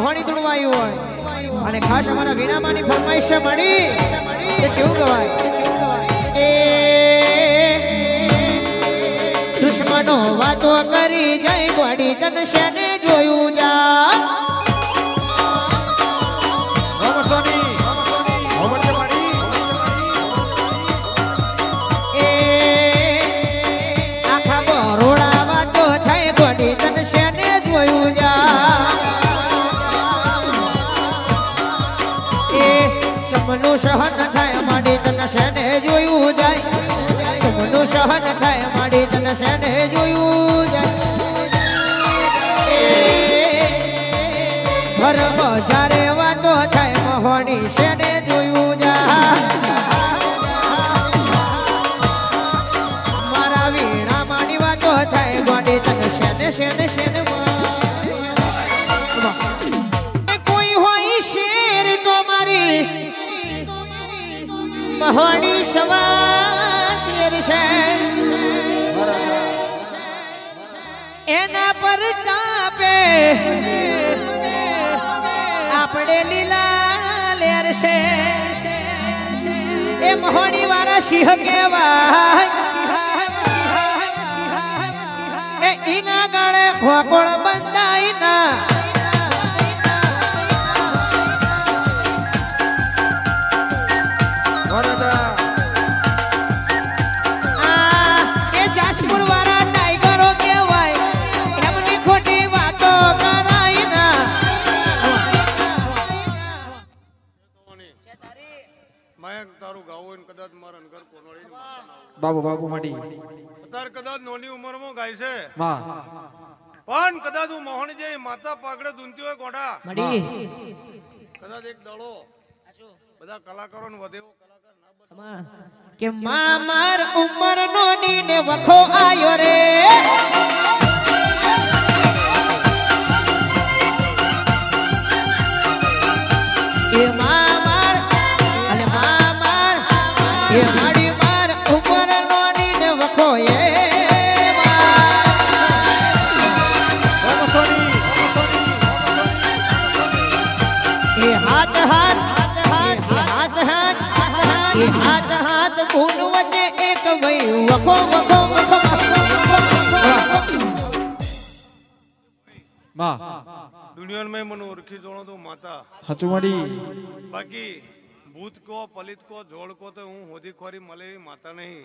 ચાહણી તુડવાયું હોય. અને ખાસ અમારા વીણામાની ફરમાઈશ મળી કે જેવું ગવાય. એ દુશ્મનો વાતો કરી જય ગોડી તન શેને જોયું જા. સહન થાય માડી તને શેને જોયું જાય? સમનું સહન થાય માડી તને શેને જોયું જાય? ઘર બજારે વાતો થાય મહોણી શેને જોયું જા મારા વીણા માની વાતો થાય ગોડી તને શેને શેને શેને સવા શેર છે. એના પર તાપે આપણે લીલા લેર છે. એ મહોડી વાળા સિંહ કેવા એના ગાળે ખોકોળ બંધાય ના બાબુ બાબુ મડી અત્યારે કદાચ નાની ઉંમરમાં ગાય છે. માં પણ કદાચ હું મોહન જે માતા પાકડે ધૂનતી હોય ગોડા મડી કદાચ એક દડો. બધા કલાકારો ને બને. કે માં માર ઉંમર નો ને વખો આયો રે. એ માં માર અને માં માર એ માડી એ હાથ હાથ હાથ હાથ હાથ એ હાથ હાથ ભૂલ વચ્ચે એક ભાઈ વખો વખો વખો માં. દુનિયામાં મને ઓળખી જોણો તો માતા. હાચું બાકી ભૂત કો પલિત કો જોડ કો તો હું હોદી ખોરી મળે માતા નહીં.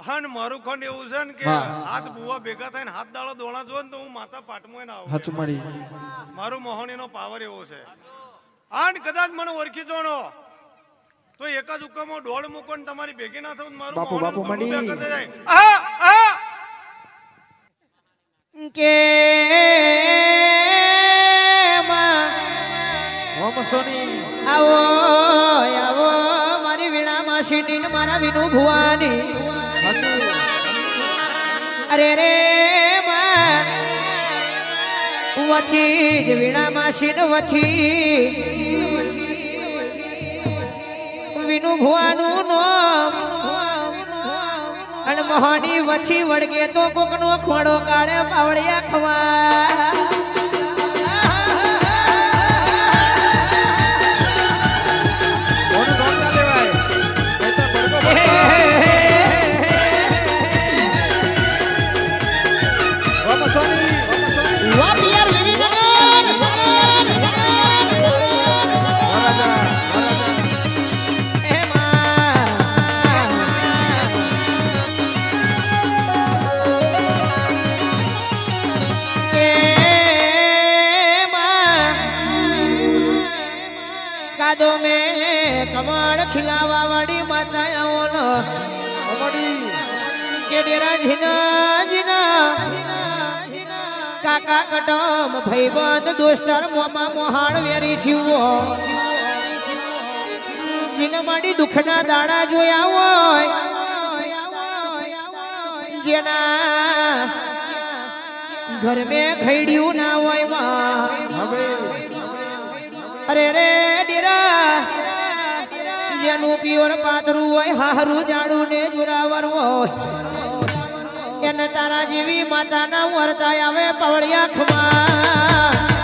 હન મારું ખંડ એવું છે ને કે હાથ બુવા ભેગા થઈને હાથ દાળો દોણા જો ને તો હું માતા પાટમાં ના આવું. હાચું મારું મોહનીનો પાવર એવો છે. અને કદાચ મને ઓળખી જોણો. તો એક જ હુકમો દોડ મૂકો ને તમારી ભેગી ના થવું મારું બાપુ, બાપુ, આ! કે આવો આવો મારી વીણા માસી ને મારા વિનુ ભુવાની. અરે રે માં વચી જ વીણા વચી વિનુ ભુવાનું નામ. અને મહાની વછી વળગે તો કોકનો ખોડો કાઢે પાવળિયા ખવા કાદો મેં કમળ ખિલાવા વાળી માતા આવોનો અમાડી કે ડેરા જીના જીના કાકા કટમ ભાઈબંધ દોસ્તાર મોમાં મોહાણ વેરી થયો જીને માડી દુખના દાડા જોયા હોય. જેના ઘર મેં ખૈડ્યું ના હોય હવે અરે રે ડીરા, જેનું પ્યોર પાતરું હોય હારું જાડું ને જુરાવર હોય. એને તારા જેવી માતાના વર્તાય આવે પવળિયા ખમા